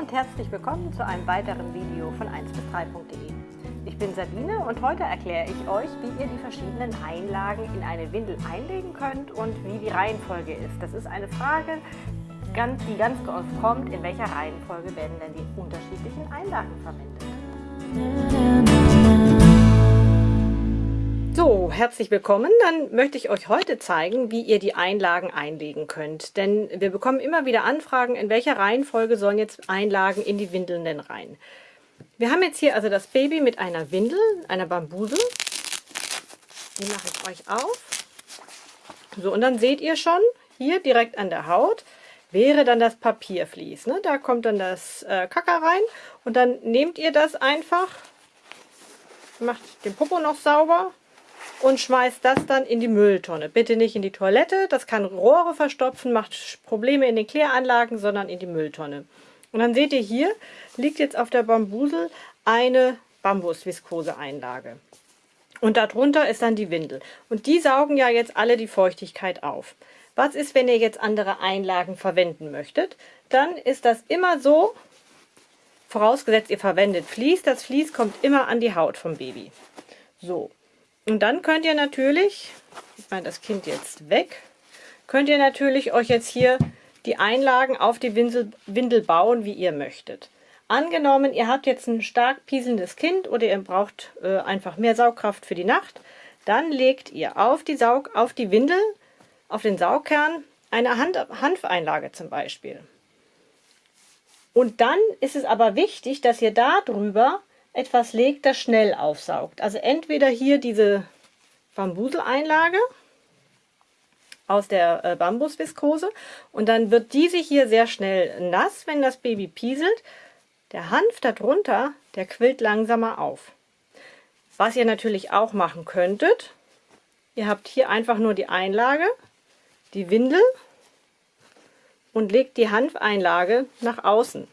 und herzlich willkommen zu einem weiteren Video von 1 bis 3.de. Ich bin Sabine und heute erkläre ich euch, wie ihr die verschiedenen Einlagen in eine Windel einlegen könnt und wie die Reihenfolge ist. Das ist eine Frage, die ganz oft kommt, in welcher Reihenfolge werden denn die unterschiedlichen Einlagen verwendet. Herzlich willkommen. Dann möchte ich euch heute zeigen, wie ihr die Einlagen einlegen könnt. Denn wir bekommen immer wieder Anfragen, in welcher Reihenfolge sollen jetzt Einlagen in die Windeln denn rein. Wir haben jetzt hier also das Baby mit einer Windel, einer Bambuse. Die mache ich euch auf. So, und dann seht ihr schon, hier direkt an der Haut wäre dann das Papiervlies. Ne? Da kommt dann das äh, Kacker rein und dann nehmt ihr das einfach, macht den Popo noch sauber und schmeißt das dann in die Mülltonne. Bitte nicht in die Toilette, das kann Rohre verstopfen, macht Probleme in den Kläranlagen, sondern in die Mülltonne. Und dann seht ihr hier, liegt jetzt auf der Bambusel eine Bambusviskose-Einlage. Und darunter ist dann die Windel. Und die saugen ja jetzt alle die Feuchtigkeit auf. Was ist, wenn ihr jetzt andere Einlagen verwenden möchtet? Dann ist das immer so, vorausgesetzt ihr verwendet Vlies. Das Vlies kommt immer an die Haut vom Baby. So, und dann könnt ihr natürlich, ich meine das Kind jetzt weg, könnt ihr natürlich euch jetzt hier die Einlagen auf die Windel, bauen, wie ihr möchtet. Angenommen, ihr habt jetzt ein stark pieselndes Kind oder ihr braucht äh, einfach mehr Saugkraft für die Nacht, dann legt ihr auf die, Saug, auf die Windel, auf den Saugkern, eine Hand, Hanfeinlage zum Beispiel. Und dann ist es aber wichtig, dass ihr da drüber etwas legt, das schnell aufsaugt. Also entweder hier diese Bambuseleinlage aus der äh, Bambusviskose und dann wird diese hier sehr schnell nass, wenn das Baby pieselt. Der Hanf darunter, der quillt langsamer auf. Was ihr natürlich auch machen könntet, ihr habt hier einfach nur die Einlage, die Windel und legt die Hanfeinlage nach außen.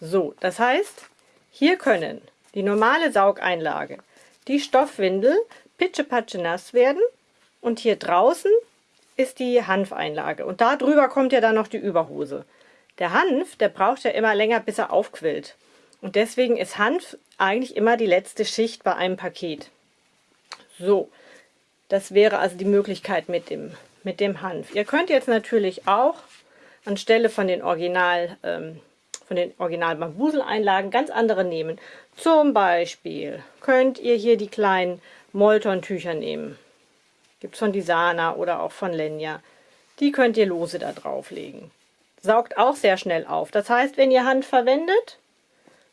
So, das heißt, hier können die normale Saugeinlage, die Stoffwindel pitschepatsche nass werden und hier draußen ist die Hanfeinlage und da drüber kommt ja dann noch die Überhose. Der Hanf, der braucht ja immer länger, bis er aufquillt. Und deswegen ist Hanf eigentlich immer die letzte Schicht bei einem Paket. So, das wäre also die Möglichkeit mit dem, mit dem Hanf. Ihr könnt jetzt natürlich auch anstelle von den Original ähm, von den Original Bambusel-Einlagen ganz andere nehmen. Zum Beispiel könnt ihr hier die kleinen Molton-Tücher nehmen. Gibt es von Disana oder auch von Lenya. Die könnt ihr lose da drauflegen. Saugt auch sehr schnell auf. Das heißt, wenn ihr Hand verwendet,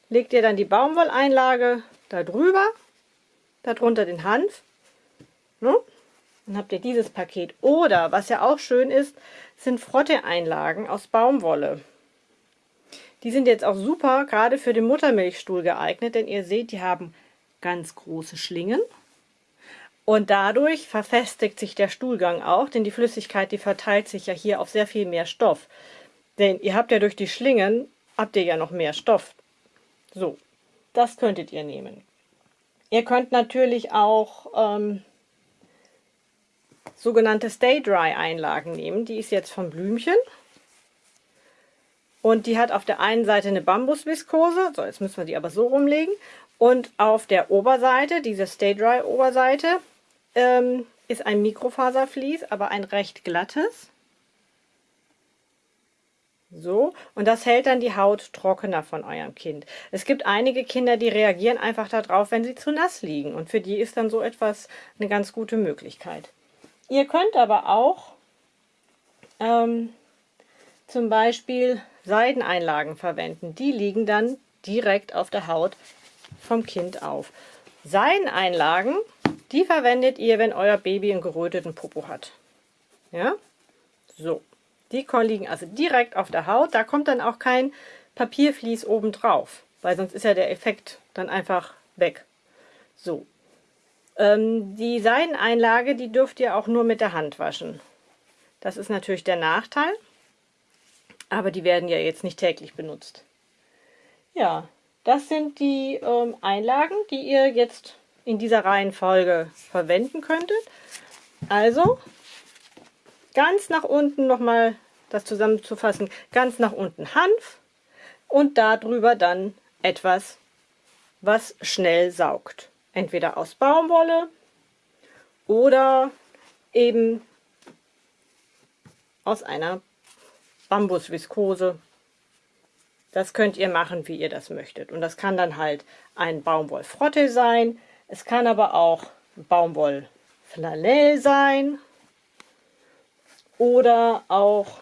legt ihr dann die Baumwolleinlage da drüber, darunter den Hanf. Ne? Dann habt ihr dieses Paket. Oder, was ja auch schön ist, sind Frotte-Einlagen aus Baumwolle. Die sind jetzt auch super, gerade für den Muttermilchstuhl geeignet, denn ihr seht, die haben ganz große Schlingen. Und dadurch verfestigt sich der Stuhlgang auch, denn die Flüssigkeit, die verteilt sich ja hier auf sehr viel mehr Stoff. Denn ihr habt ja durch die Schlingen, habt ihr ja noch mehr Stoff. So, das könntet ihr nehmen. Ihr könnt natürlich auch ähm, sogenannte Stay Dry Einlagen nehmen. Die ist jetzt von Blümchen. Und die hat auf der einen Seite eine Bambusviskose, so jetzt müssen wir die aber so rumlegen. Und auf der Oberseite, diese Stay Dry Oberseite, ähm, ist ein Mikrofaservlies, aber ein recht glattes. So, und das hält dann die Haut trockener von eurem Kind. Es gibt einige Kinder, die reagieren einfach darauf, wenn sie zu nass liegen. Und für die ist dann so etwas eine ganz gute Möglichkeit. Ihr könnt aber auch ähm, zum Beispiel Seideneinlagen verwenden. Die liegen dann direkt auf der Haut vom Kind auf. Seideneinlagen, die verwendet ihr, wenn euer Baby einen geröteten Popo hat. Ja, so. Die liegen also direkt auf der Haut. Da kommt dann auch kein Papiervlies oben drauf, weil sonst ist ja der Effekt dann einfach weg. So. Ähm, die Seideneinlage, die dürft ihr auch nur mit der Hand waschen. Das ist natürlich der Nachteil aber die werden ja jetzt nicht täglich benutzt. Ja, das sind die ähm, Einlagen, die ihr jetzt in dieser Reihenfolge verwenden könntet. Also ganz nach unten nochmal das zusammenzufassen, ganz nach unten Hanf, und darüber dann etwas, was schnell saugt. Entweder aus Baumwolle oder eben aus einer Bambusviskose. Das könnt ihr machen, wie ihr das möchtet. Und das kann dann halt ein Baumwollfrotte sein. Es kann aber auch Baumwollflanell sein. Oder auch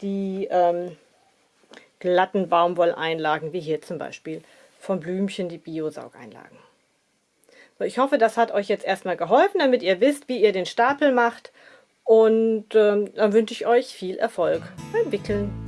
die ähm, glatten Baumwolleinlagen, wie hier zum Beispiel von Blümchen, die Biosaugeinlagen. So, ich hoffe, das hat euch jetzt erstmal geholfen, damit ihr wisst, wie ihr den Stapel macht. Und ähm, dann wünsche ich euch viel Erfolg beim Wickeln.